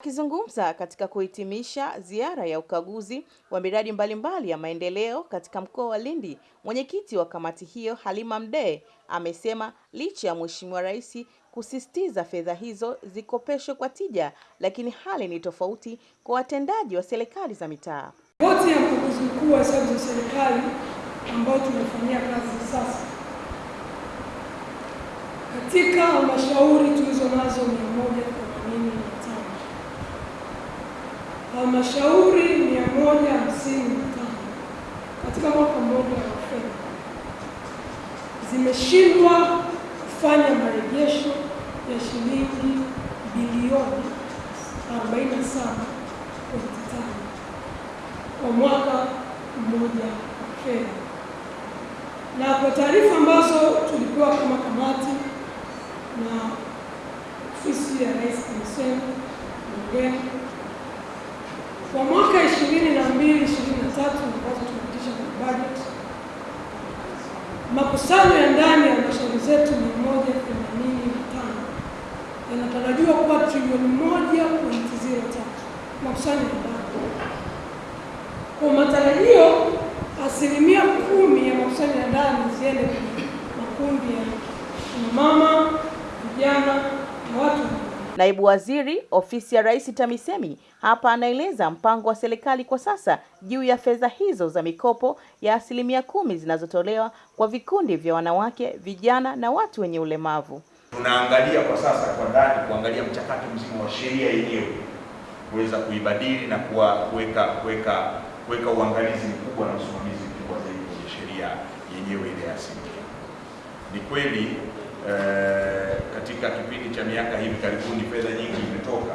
Akizungumza katika kuhitimisha ziara ya ukaguzi wa miradi mbalimbali ya maendeleo katika mkoa wa Lindi, mwenyekiti wa kamati hiyo Halima Mdee amesema licha ya Mheshimiwa Rais kusisitiza fedha hizo zikopeshwe kwa tija, lakini hali ni tofauti kwa watendaji wa serikali za mitaa. Ripoti ya mkaguzi mkuu wa hesabu za serikali ambayo tunafanyia kazi sasa katika halmashauri tulizo nazo mia moja themanini na tano halmashauri mia moja hamsini na tano katika mwaka mmoja wa fedha zimeshindwa kufanya marejesho ya shilingi bilioni 47.5 kwa mwaka mmoja wa fedha. Na kwa taarifa ambazo tulipewa kama kamati na ofisi ya Rais TAMISEMI bungeni kwa mwaka 22 23 ambazo tumepitisha kwenye makusanyo ya ndani ya halmashauri zetu 185 yanatarajiwa kuwa trilioni 1.03 makusanyo ya ndani. Kwa matarajio asilimia kumi ya makusanyo ya ndani ziende kwenye makundi ya mama, vijana na watu Naibu Waziri Ofisi ya Rais TAMISEMI hapa anaeleza mpango wa serikali kwa sasa juu ya fedha hizo za mikopo ya asilimia kumi zinazotolewa kwa vikundi vya wanawake, vijana na watu wenye ulemavu. Tunaangalia kwa sasa kwa ndani kuangalia mchakato mzima wa sheria yenyewe kuweza kuibadili na kuweka kuweka kuweka uangalizi mkubwa na usimamizi mkubwa zaidi kwenye sheria yenyewe ile asilimia. Ni kweli eh, katika kipindi cha miaka hivi karibuni fedha nyingi imetoka,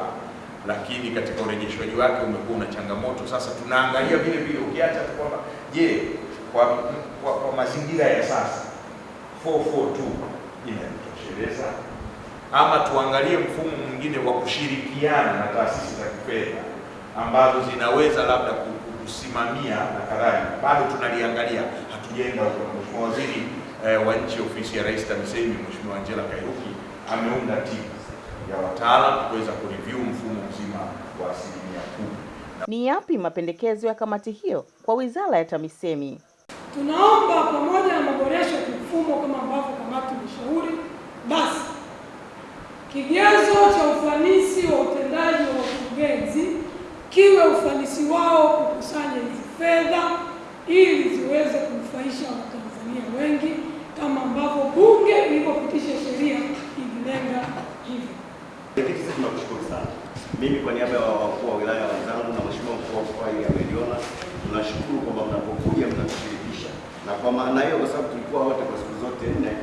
lakini katika urejeshwaji wake umekuwa una changamoto. Sasa tunaangalia vile vile, ukiacha tu kwamba je, kwa, kwa, kwa mazingira ya sasa 442 inatosheleza ama tuangalie mfumo mwingine wa kushirikiana na taasisi za kifedha ambazo zinaweza labda kusimamia na kadhalika. Bado tunaliangalia, hatujaenda. Mheshimiwa Waziri eh, wa Nchi Ofisi ya Rais TAMISEMI Mheshimiwa Angela Kairuki ameunda timu ya wataalam kuweza kureview mfumo mzima wa asilimia kumi. Ni yapi mapendekezo ya kamati hiyo kwa Wizara ya TAMISEMI? Tunaomba pamoja na maboresho ya mfumo kama ambavyo kamati imeshauri, basi kigezo cha ufanisi wa utendaji wa wakurugenzi kiwe ufanisi wao kukusanya hizi fedha ili ziweze kunufaisha Watanzania wengi kama ambavyo Bunge lilivyopitisha sheria ililenga hivyo. Mwenyekiti, sisi tunakushukuru sana. Mimi kwa niaba ya wakuu wa wilaya wenzangu na mheshimiwa mkuu wa mkoa ili ameliona, tunashukuru kwamba mnapokuja mnatushirikisha, na kwa maana hiyo, kwa sababu tulikuwa wote kwa siku zote nne,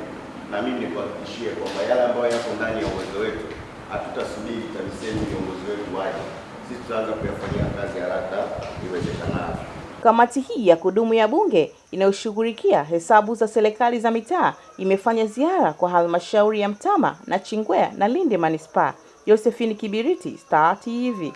na mimi nikuhakikishie kwamba yale ambayo yako ndani ya uwezo wetu hatutasubiri TAMISEMI viongozi wetu waje, sisi tutaanza kuyafanyia kazi haraka iwezekanavyo. Kamati hii ya kudumu ya Bunge inayoshughulikia hesabu za serikali za mitaa imefanya ziara kwa halmashauri ya Mtama na Chingwea na Lindi Manispaa. Josephine Kibiriti, Star TV.